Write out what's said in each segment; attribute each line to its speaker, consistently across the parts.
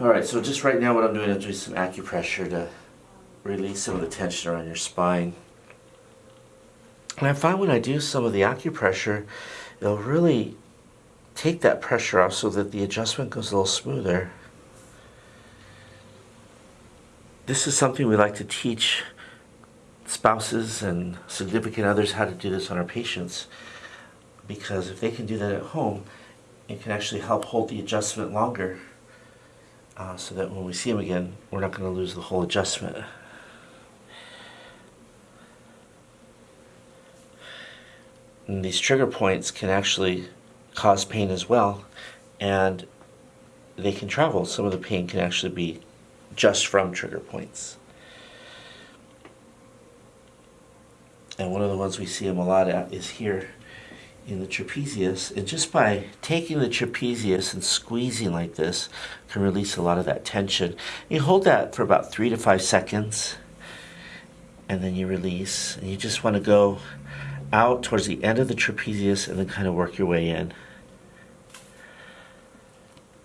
Speaker 1: Alright, so just right now what I'm doing is doing some acupressure to release some of the tension around your spine. And I find when I do some of the acupressure, it'll really take that pressure off so that the adjustment goes a little smoother. This is something we like to teach spouses and significant others how to do this on our patients because if they can do that at home, it can actually help hold the adjustment longer uh, so that when we see them again, we're not going to lose the whole adjustment. And these trigger points can actually cause pain as well, and they can travel. Some of the pain can actually be just from trigger points. And one of the ones we see them a lot at is here in the trapezius. And just by taking the trapezius and squeezing like this can release a lot of that tension. You hold that for about three to five seconds and then you release. And you just want to go out towards the end of the trapezius and then kind of work your way in.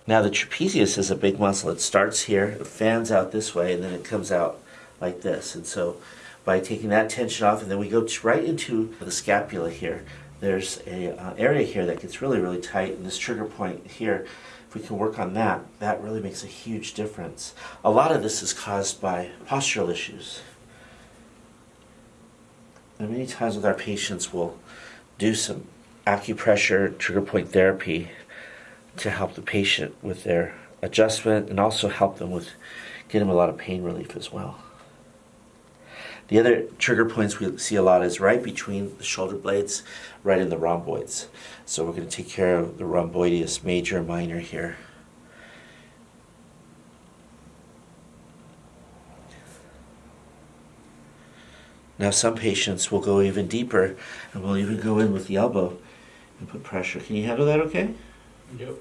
Speaker 1: Now the trapezius is a big muscle. It starts here, it fans out this way, and then it comes out like this. And so by taking that tension off, and then we go right into the scapula here. There's a uh, area here that gets really, really tight, and this trigger point here, if we can work on that, that really makes a huge difference. A lot of this is caused by postural issues. And many times with our patients, we'll do some acupressure, trigger point therapy, to help the patient with their adjustment and also help them with get them a lot of pain relief as well. The other trigger points we see a lot is right between the shoulder blades, right in the rhomboids. So we're going to take care of the rhomboideus major and minor here. Now some patients will go even deeper and will even go in with the elbow and put pressure. Can you handle that okay?
Speaker 2: Yep.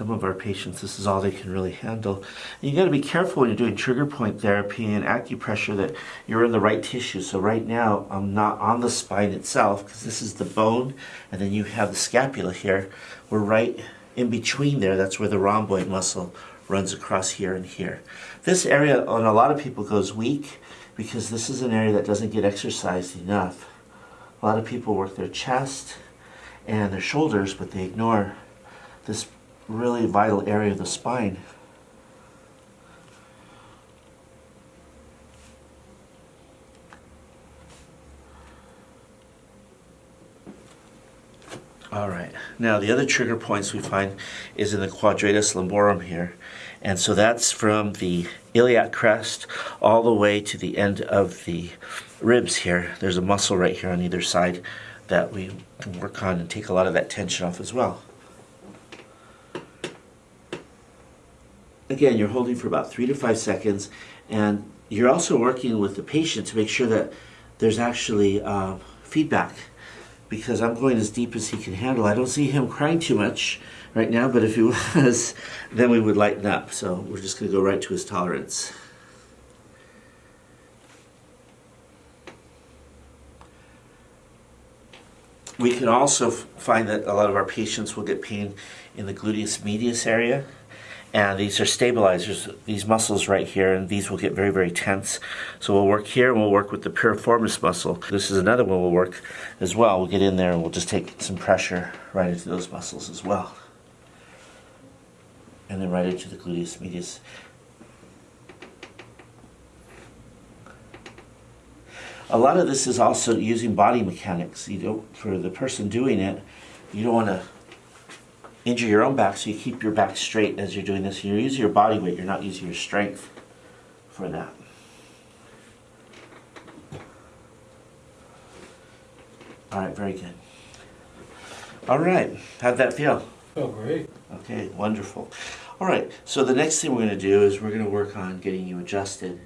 Speaker 1: Some of our patients, this is all they can really handle. And you got to be careful when you're doing trigger point therapy and acupressure that you're in the right tissue. So right now, I'm not on the spine itself because this is the bone, and then you have the scapula here. We're right in between there. That's where the rhomboid muscle runs across here and here. This area on a lot of people goes weak because this is an area that doesn't get exercised enough. A lot of people work their chest and their shoulders, but they ignore this really vital area of the spine. All right, now the other trigger points we find is in the quadratus lumborum here. And so that's from the iliac crest all the way to the end of the ribs here. There's a muscle right here on either side that we can work on and take a lot of that tension off as well. Again, you're holding for about three to five seconds, and you're also working with the patient to make sure that there's actually uh, feedback because I'm going as deep as he can handle. I don't see him crying too much right now, but if he was, then we would lighten up. So we're just going to go right to his tolerance. We can also find that a lot of our patients will get pain in the gluteus medius area and these are stabilizers, these muscles right here, and these will get very, very tense. So we'll work here, and we'll work with the piriformis muscle. This is another one we'll work as well. We'll get in there, and we'll just take some pressure right into those muscles as well. And then right into the gluteus medius. A lot of this is also using body mechanics. You don't, for the person doing it, you don't want to injure your own back so you keep your back straight as you're doing this. You're using your body weight, you're not using your strength for that. All right, very good. All right, how'd that feel?
Speaker 2: Oh, great.
Speaker 1: Okay, wonderful. All right, so the next thing we're going to do is we're going to work on getting you adjusted.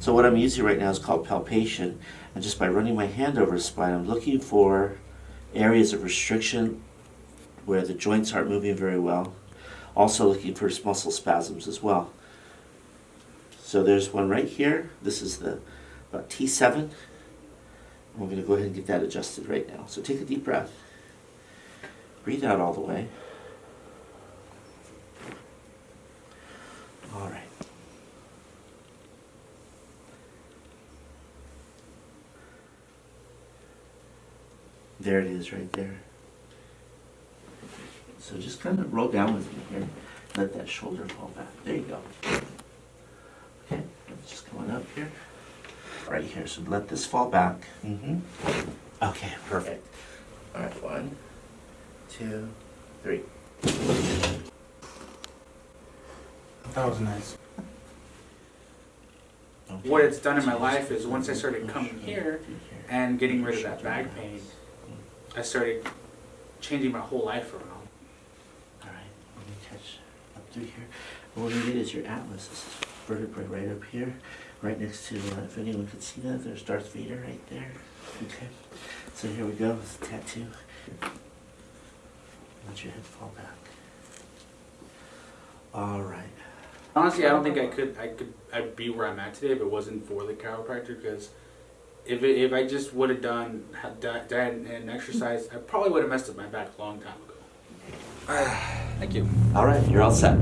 Speaker 1: So what I'm using right now is called palpation, and just by running my hand over the spine, I'm looking for areas of restriction where the joints aren't moving very well. Also looking for muscle spasms as well. So there's one right here. This is the about T7. We're going to go ahead and get that adjusted right now. So take a deep breath. Breathe out all the way. All right. There it is right there. So just kind of roll down with me here. Let that shoulder fall back. There you go. Okay, just coming up here. Right here. So let this fall back. Mm-hmm. Okay, perfect. All right, one, two, three.
Speaker 2: That was nice.
Speaker 1: Okay.
Speaker 3: What it's done in my life is once I started coming here and getting rid of that back pain, I started changing my whole life around.
Speaker 1: All right, let me catch up through here. What we need is your atlas. This is vertebrae right up here, right next to, uh, if anyone could see that, there's Darth Vader right there. Okay, so here we go, it's a tattoo. Let your head fall back. All right.
Speaker 3: Honestly, I don't think I could I could I'd be where I'm at today if it wasn't for the chiropractor because if it, if I just would have done had diet, diet and exercise, I probably would have messed up my back a long time ago.
Speaker 4: Thank you.
Speaker 1: All right, you're all set.